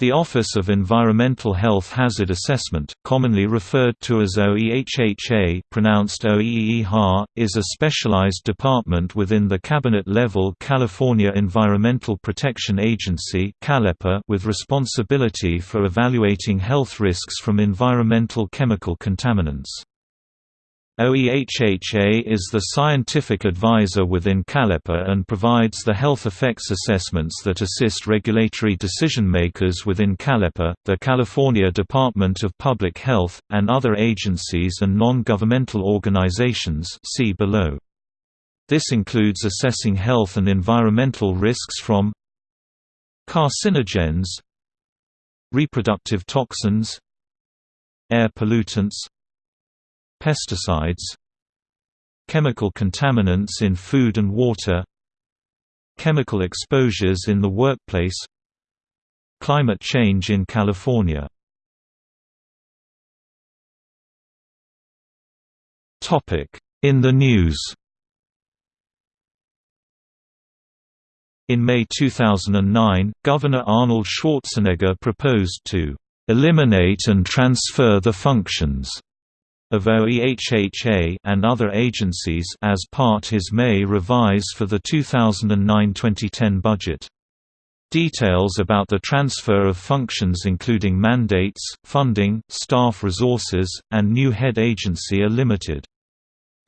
The Office of Environmental Health Hazard Assessment, commonly referred to as OEHHA pronounced OEEHA, is a specialized department within the cabinet-level California Environmental Protection Agency with responsibility for evaluating health risks from environmental chemical contaminants. OEHHA is the scientific advisor within CALEPA and provides the health effects assessments that assist regulatory decision-makers within CALEPA, the California Department of Public Health, and other agencies and non-governmental organizations see below. This includes assessing health and environmental risks from carcinogens reproductive toxins air pollutants pesticides chemical contaminants in food and water chemical exposures in the workplace climate change in California In the news In May 2009, Governor Arnold Schwarzenegger proposed to "...eliminate and transfer the functions." Of OEHHA and other agencies as part his May revise for the 2009-2010 budget. Details about the transfer of functions including mandates, funding, staff resources, and new head agency are limited.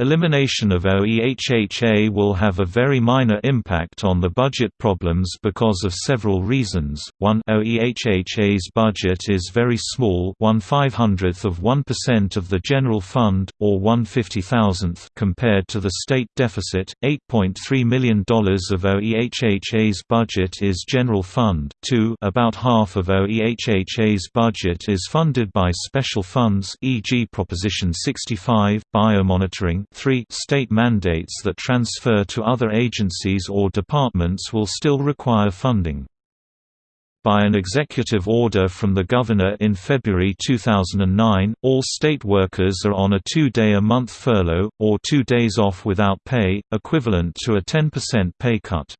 Elimination of OEHHA will have a very minor impact on the budget problems because of several reasons. 1 OEHHA's budget is very small, 1 500th of 1% of the general fund or 1 50,000th compared to the state deficit. 8.3 million dollars of OEHHA's budget is general fund. 2 About half of OEHHA's budget is funded by special funds, e.g. Proposition 65, biomonitoring 3 state mandates that transfer to other agencies or departments will still require funding. By an executive order from the governor in February 2009, all state workers are on a two-day-a-month furlough, or two days off without pay, equivalent to a 10% pay cut.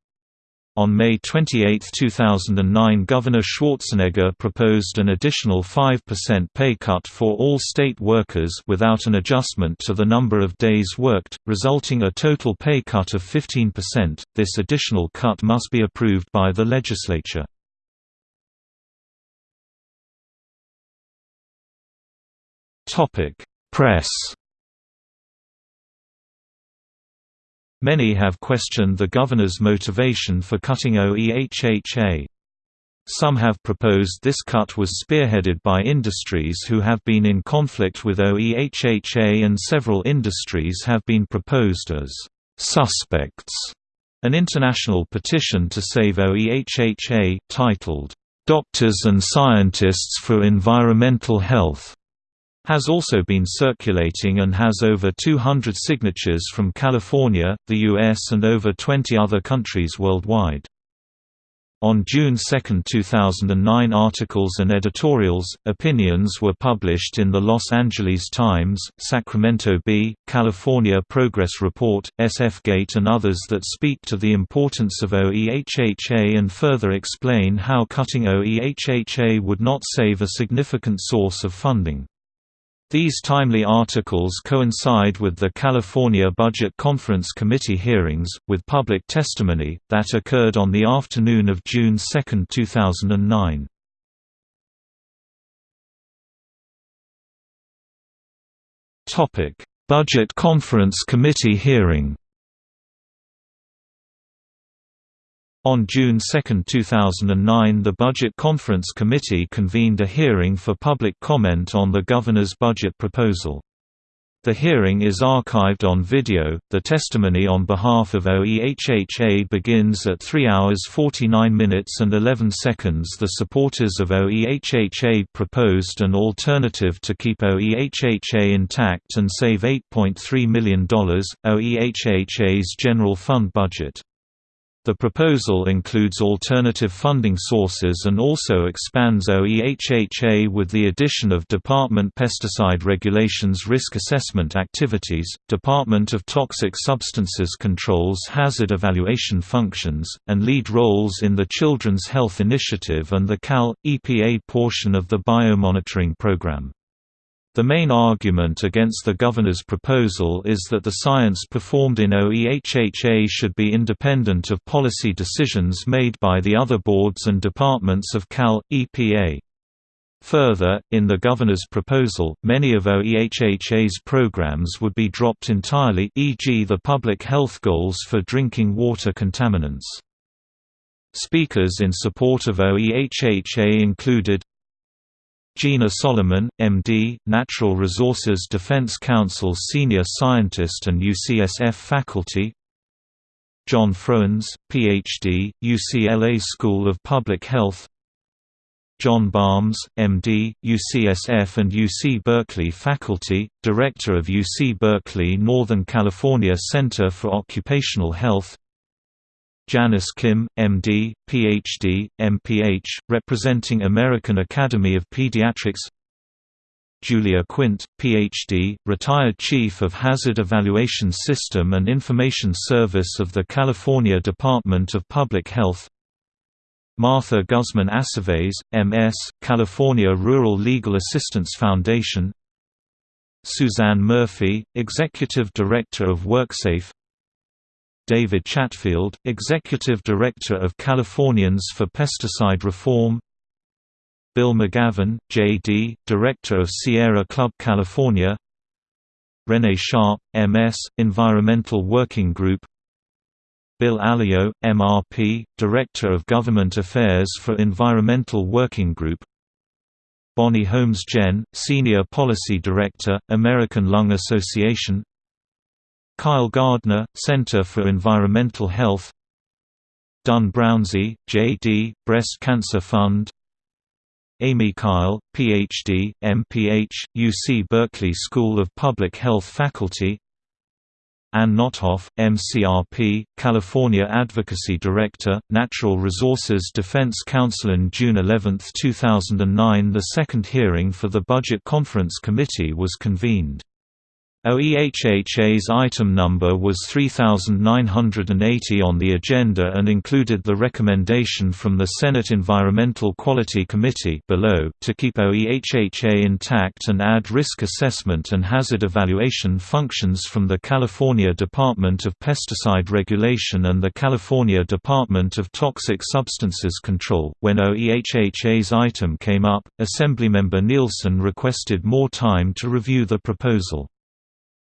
On May 28, 2009 Governor Schwarzenegger proposed an additional 5% pay cut for all state workers without an adjustment to the number of days worked, resulting a total pay cut of 15%. This additional cut must be approved by the legislature. Press Many have questioned the governor's motivation for cutting OEHHA. Some have proposed this cut was spearheaded by industries who have been in conflict with OEHHA and several industries have been proposed as «suspects». An international petition to save OEHHA, titled, "'Doctors and Scientists for Environmental Health' has also been circulating and has over 200 signatures from California, the US and over 20 other countries worldwide. On June 2, 2009 articles and editorials, opinions were published in the Los Angeles Times, Sacramento Bee, California Progress Report, SF-Gate and others that speak to the importance of OEHHA and further explain how cutting OEHHA would not save a significant source of funding. These timely articles coincide with the California Budget Conference Committee hearings, with public testimony, that occurred on the afternoon of June 2, 2009. Budget Conference Committee hearing On June 2, 2009 the Budget Conference Committee convened a hearing for public comment on the Governor's budget proposal. The hearing is archived on video. The testimony on behalf of OEHHA begins at 3 hours 49 minutes and 11 seconds. The supporters of OEHHA proposed an alternative to keep OEHHA intact and save $8.3 million, OEHHA's general fund budget. The proposal includes alternative funding sources and also expands OEHHA with the addition of Department Pesticide Regulations risk assessment activities, Department of Toxic Substances Controls hazard evaluation functions, and lead roles in the Children's Health Initiative and the CAL, EPA portion of the biomonitoring program. The main argument against the governor's proposal is that the science performed in OEHHA should be independent of policy decisions made by the other boards and departments of CAL, EPA. Further, in the governor's proposal, many of OEHHA's programs would be dropped entirely e.g. the public health goals for drinking water contaminants. Speakers in support of OEHHA included Gina Solomon, MD, Natural Resources Defense Council Senior Scientist and UCSF faculty John Froines, Ph.D., UCLA School of Public Health John Balmes, MD, UCSF and UC Berkeley faculty, Director of UC Berkeley Northern California Center for Occupational Health Janice Kim, MD, PhD, MPH, representing American Academy of Pediatrics Julia Quint, Ph.D., retired Chief of Hazard Evaluation System and Information Service of the California Department of Public Health Martha Guzman Aceves, M.S., California Rural Legal Assistance Foundation Suzanne Murphy, Executive Director of WorkSafe David Chatfield, Executive Director of Californians for Pesticide Reform Bill Magavern, J.D., Director of Sierra Club California Renee Sharp, M.S., Environmental Working Group Bill Alio, MRP, Director of Government Affairs for Environmental Working Group Bonnie Holmes-Gen, Senior Policy Director, American Lung Association Kyle Gardner, Center for Environmental Health Dunn Brownsey, J.D., Breast Cancer Fund Amy Kyle, Ph.D., MPH, UC Berkeley School of Public Health faculty Ann Notthoff, MCRP, California Advocacy Director, Natural Resources Defense Council. On June 11, 2009 the second hearing for the Budget Conference Committee was convened. OEHHA's item number was 3980 on the agenda and included the recommendation from the Senate Environmental Quality Committee below to keep OEHHA intact and add risk assessment and hazard evaluation functions from the California Department of Pesticide Regulation and the California Department of Toxic Substances Control. When OEHHA's item came up, Assemblymember Nielsen requested more time to review the proposal.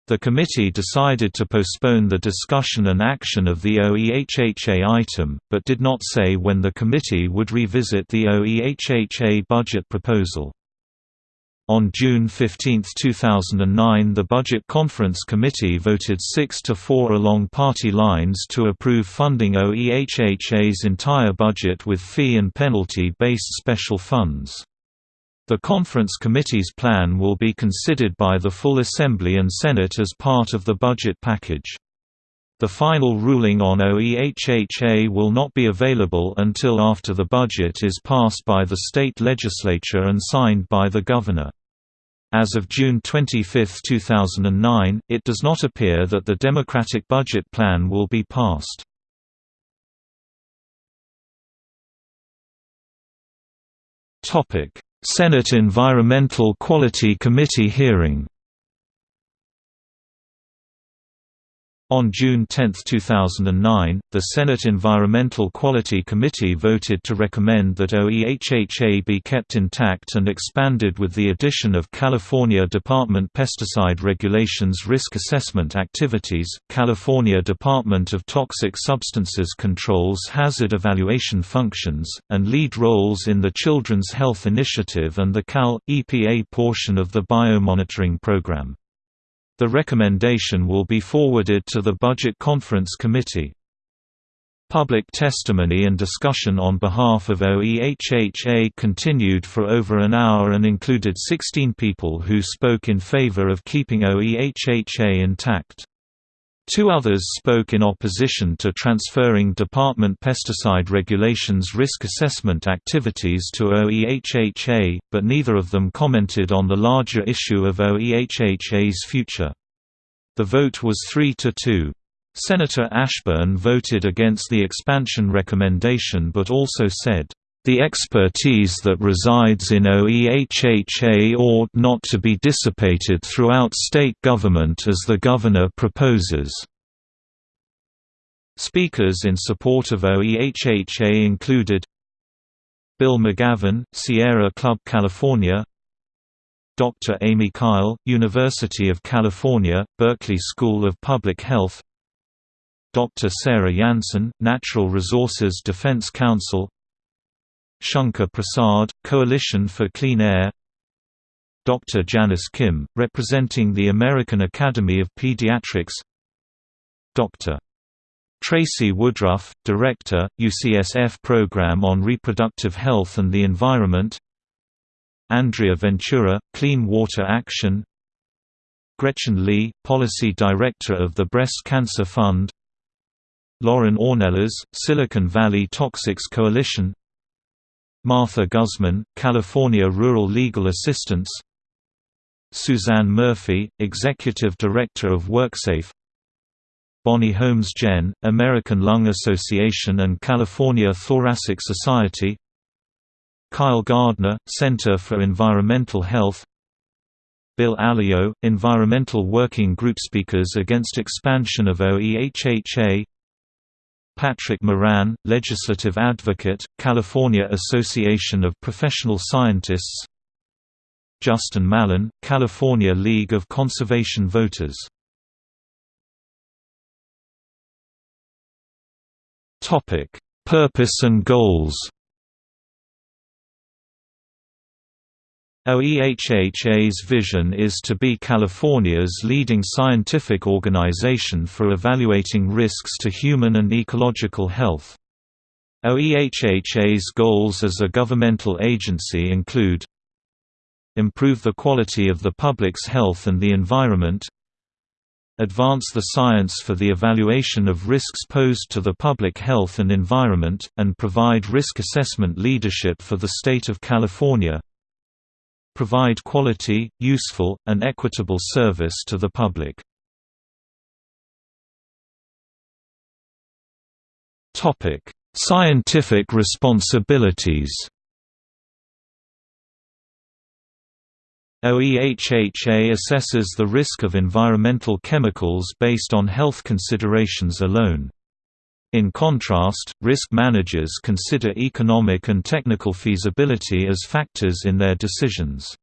The committee decided to postpone the discussion and action of the OEHHA item, but did not say when the committee would revisit the OEHHA budget proposal. On June 15, 2009 the Budget Conference Committee voted 6 to 4 along party lines to approve funding OEHHA's entire budget with fee and penalty-based special funds. The conference committee's plan will be considered by the full Assembly and Senate as part of the budget package. The final ruling on OEHHA will not be available until after the budget is passed by the state legislature and signed by the governor. As of June 25, 2009, it does not appear that the Democratic budget plan will be passed. Topic: Senate Environmental Quality Committee hearing On June 10, 2009, the Senate Environmental Quality Committee voted to recommend that OEHHA be kept intact and expanded with the addition of California Department Pesticide Regulations Risk Assessment Activities, California Department of Toxic Substances Controls Hazard Evaluation Functions, and lead roles in the Children's Health Initiative and the CAL, EPA portion of the biomonitoring program. The recommendation will be forwarded to the Budget Conference Committee. Public testimony and discussion on behalf of OEHHA continued for over an hour and included 16 people who spoke in favor of keeping OEHHA intact. Two others spoke in opposition to transferring department pesticide regulations risk assessment activities to OEHHA, but neither of them commented on the larger issue of OEHHA's future. The vote was 3 to 2. Senator Ashburn voted against the expansion recommendation but also said, the expertise that resides in OEHHA ought not to be dissipated throughout state government as the governor proposes. Speakers in support of OEHHA included Bill Magavern, Sierra Club California Dr. Amy Kyle, University of California, Berkeley School of Public Health Dr. Sarah Janssen, Natural Resources Defense Council Shankar Prasad, Coalition for Clean Air Dr. Janice Kim, representing the American Academy of Pediatrics Dr. Tracy Woodruff, Director, UCSF Program on Reproductive Health and the Environment Andrea Ventura, Clean Water Action Gretchen Lee, Policy Director of the Breast Cancer Fund Lauren Ornelas, Silicon Valley Toxics Coalition Martha Guzman, California Rural Legal Assistance. Suzanne Murphy, Executive Director of WorkSafe. Bonnie Holmes-Gen, American Lung Association and California Thoracic Society. Kyle Gardner, Center for Environmental Health. Bill Alio, Environmental Working Group Speakers Against Expansion of OEHHA Patrick Moran, Legislative Advocate, California Association of Professional Scientists. Justin Mallon, California League of Conservation Voters. Purpose and goals OEHHA's vision is to be California's leading scientific organization for evaluating risks to human and ecological health. OEHHA's goals as a governmental agency include Improve the quality of the public's health and the environment Advance the science for the evaluation of risks posed to the public health and environment, and provide risk assessment leadership for the state of California provide quality, useful, and equitable service to the public. Scientific responsibilities OEHHA assesses the risk of environmental chemicals based on health considerations alone. In contrast, risk managers consider economic and technical feasibility as factors in their decisions.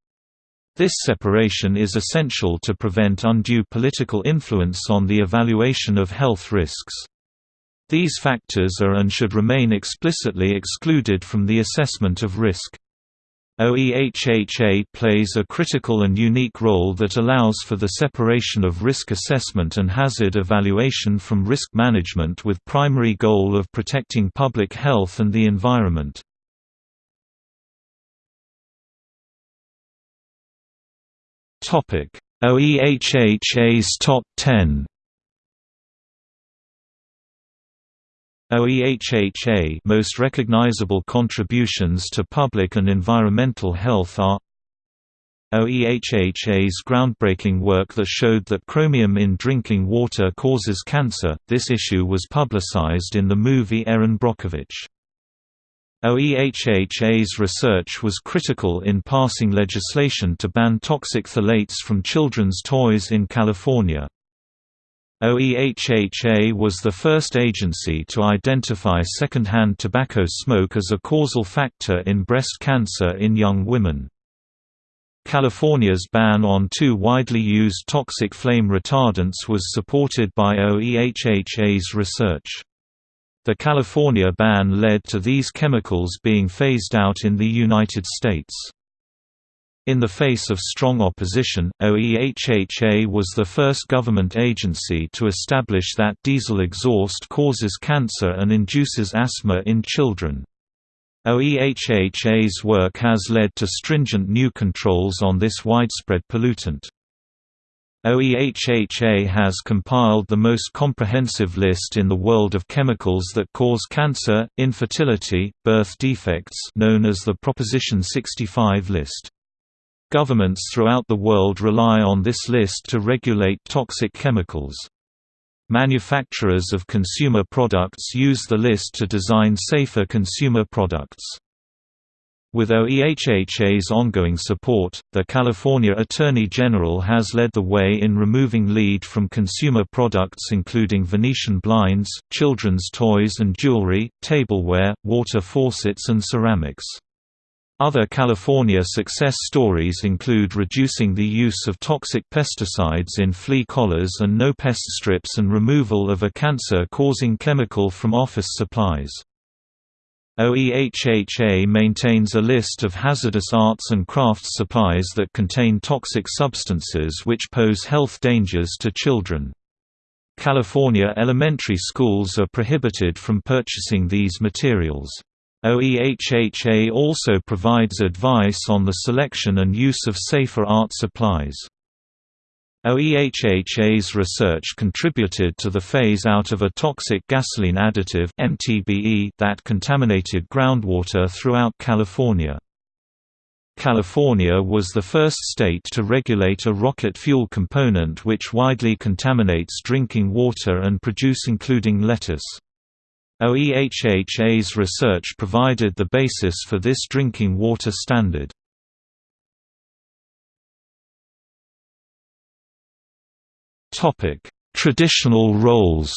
This separation is essential to prevent undue political influence on the evaluation of health risks. These factors are and should remain explicitly excluded from the assessment of risk. OEHHA plays a critical and unique role that allows for the separation of risk assessment and hazard evaluation from risk management with primary goal of protecting public health and the environment. OEHHA's Top 10 OEHHA most recognizable contributions to public and environmental health are OEHHA's groundbreaking work that showed that chromium in drinking water causes cancer. This issue was publicized in the movie Erin Brockovich. OEHHA's research was critical in passing legislation to ban toxic phthalates from children's toys in California. OEHHA was the first agency to identify secondhand tobacco smoke as a causal factor in breast cancer in young women. California's ban on two widely used toxic flame retardants was supported by OEHHA's research. The California ban led to these chemicals being phased out in the United States. In the face of strong opposition, OEHHA was the first government agency to establish that diesel exhaust causes cancer and induces asthma in children. OEHHA's work has led to stringent new controls on this widespread pollutant. OEHHA has compiled the most comprehensive list in the world of chemicals that cause cancer, infertility, birth defects known as the Proposition 65 list. Governments throughout the world rely on this list to regulate toxic chemicals. Manufacturers of consumer products use the list to design safer consumer products. With OEHHA's ongoing support, the California Attorney General has led the way in removing lead from consumer products including Venetian blinds, children's toys and jewelry, tableware, water faucets and ceramics. Other California success stories include reducing the use of toxic pesticides in flea collars and no-pest strips and removal of a cancer-causing chemical from office supplies. OEHHA maintains a list of hazardous arts and crafts supplies that contain toxic substances which pose health dangers to children. California elementary schools are prohibited from purchasing these materials. OEHHA also provides advice on the selection and use of safer art supplies. OEHHA's research contributed to the phase-out of a toxic gasoline additive MTBE that contaminated groundwater throughout California. California was the first state to regulate a rocket fuel component which widely contaminates drinking water and produce including lettuce. OEHHA's research provided the basis for this drinking water standard. Traditional roles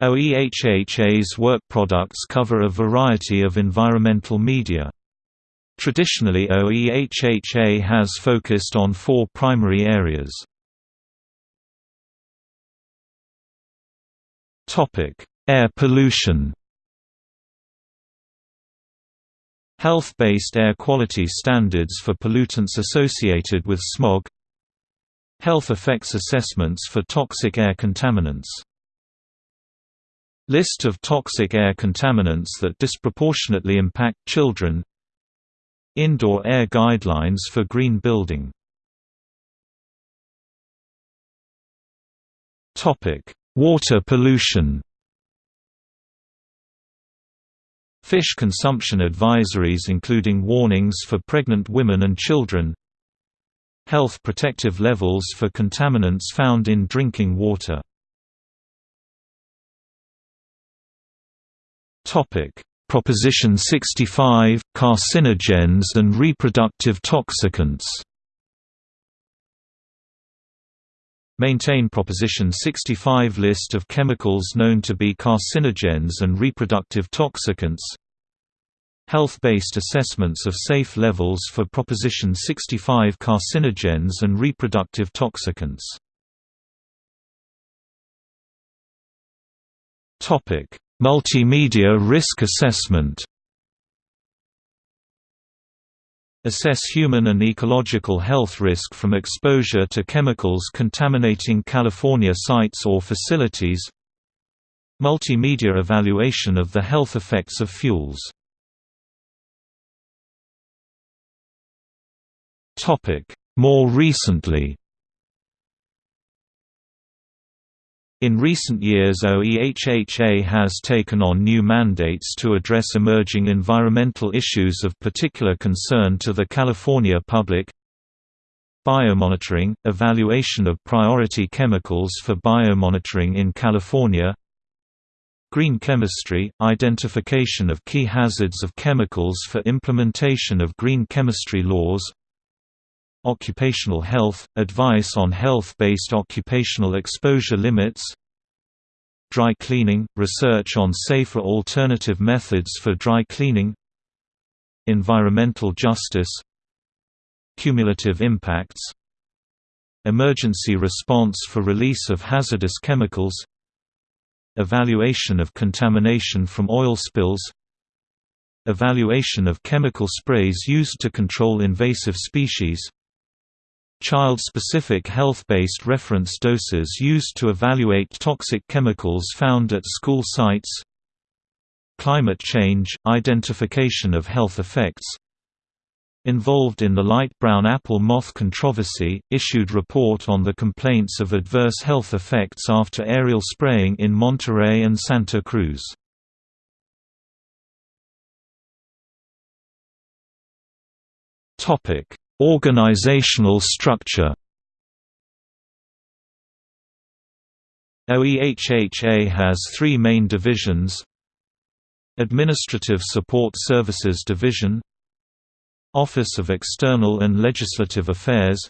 OEHHA's work products cover a variety of environmental media. Traditionally OEHHA has focused on four primary areas. Topic: Air pollution. Health-based air quality standards for pollutants associated with smog. Health effects assessments for toxic air contaminants. List of toxic air contaminants that disproportionately impact children. Indoor air guidelines for green building. Topic: Water pollution. Fish consumption advisories including warnings for pregnant women and children. Health protective levels for contaminants found in drinking water. Proposition 65 – Carcinogens and reproductive toxicants Maintain Proposition 65 list of chemicals known to be carcinogens and reproductive toxicants. Health-based assessments of safe levels for Proposition 65 carcinogens and reproductive toxicants. Multimedia risk assessment Assess human and ecological health risk from exposure to chemicals contaminating California sites or facilities. Multimedia evaluation of the health effects of fuels. More recently In recent years OEHHA has taken on new mandates to address emerging environmental issues of particular concern to the California public. Biomonitoring – evaluation of priority chemicals for biomonitoring in California. Green chemistry – identification of key hazards of chemicals for implementation of green chemistry laws Occupational health – advice on health-based occupational exposure limits Dry cleaning – research on safer alternative methods for dry cleaning Environmental justice Cumulative impacts Emergency response for release of hazardous chemicals Evaluation of contamination from oil spills Evaluation of chemical sprays used to control invasive species Child-specific health-based reference doses used to evaluate toxic chemicals found at school sites Climate change – identification of health effects involved in the light brown apple moth controversy, issued report on the complaints of adverse health effects after aerial spraying in Monterey and Santa Cruz. Organizational structure. OEHHA has three main divisions. Administrative Support Services Division. Office of External and Legislative Affairs.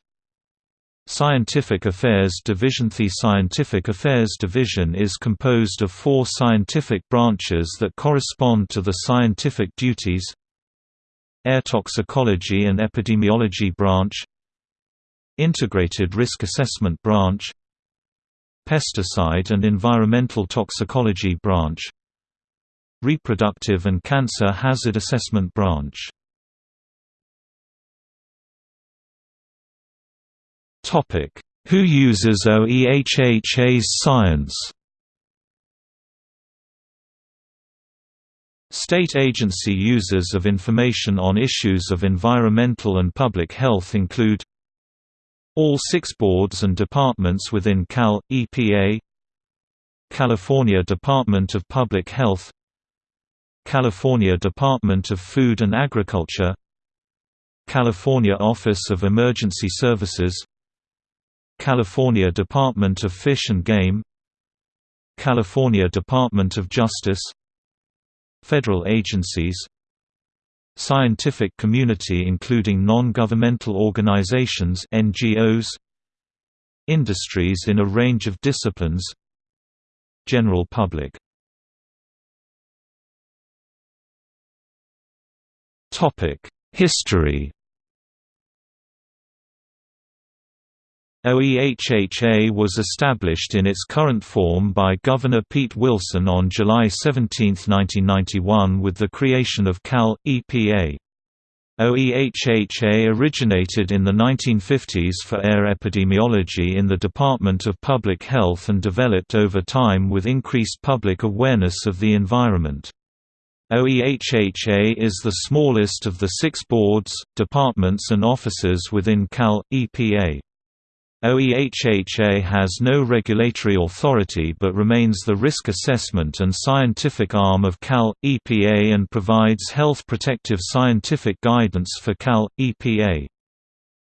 Scientific Affairs Division. The Scientific Affairs Division is composed of four scientific branches that correspond to the scientific duties Air Toxicology and Epidemiology Branch Integrated Risk Assessment Branch Pesticide and Environmental Toxicology Branch Reproductive and Cancer Hazard Assessment Branch. Who uses OEHHA's science State agency users of information on issues of environmental and public health include all six boards and departments within Cal, EPA California Department of Public Health California Department of Food and Agriculture California Office of Emergency Services California Department of Fish and Game California Department of Justice Federal agencies Scientific community including non-governmental organizations NGOs Industries in a range of disciplines General public. Topic History OEHHA was established in its current form by Governor Pete Wilson on July 17, 1991 with the creation of Cal. EPA. OEHHA originated in the 1950s for air epidemiology in the Department of Public Health and developed over time with increased public awareness of the environment. OEHHA is the smallest of the six boards, departments and offices within Cal. EPA. OEHHA has no regulatory authority but remains the risk assessment and scientific arm of Cal. EPA and provides health protective scientific guidance for Cal. EPA.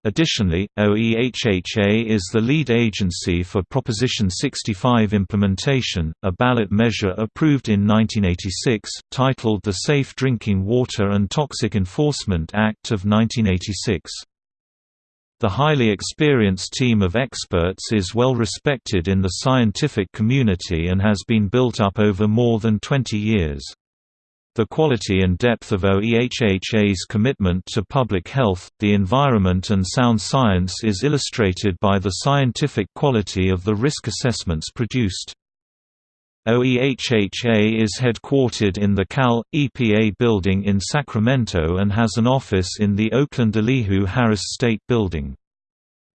Additionally, OEHHA is the lead agency for Proposition 65 implementation, a ballot measure approved in 1986, titled the Safe Drinking Water and Toxic Enforcement Act of 1986. The highly experienced team of experts is well respected in the scientific community and has been built up over more than 20 years. The quality and depth of OEHHA's commitment to public health, the environment and sound science is illustrated by the scientific quality of the risk assessments produced. OEHHA is headquartered in the Cal. EPA building in Sacramento and has an office in the Oakland Elihu Harris State Building.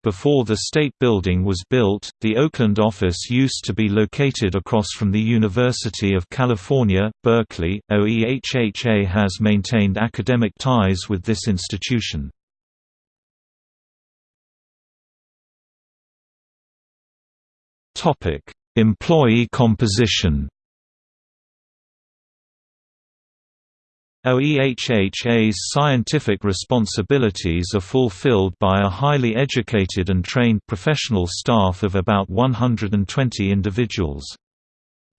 Before the state building was built, the Oakland office used to be located across from the University of California, Berkeley. OEHHA has maintained academic ties with this institution. Topic: Employee composition OEHHA's scientific responsibilities are fulfilled by a highly educated and trained professional staff of about 120 individuals.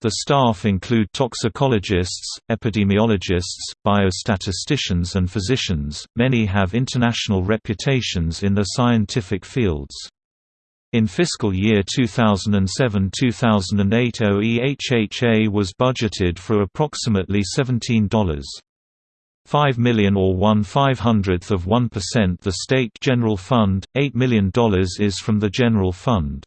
The staff include toxicologists, epidemiologists, biostatisticians and physicians, many have international reputations in their scientific fields. In fiscal year 2007–2008 OEHHA was budgeted for approximately $17.5 million or 1 500th of 1% the state general fund, $8 million is from the general fund.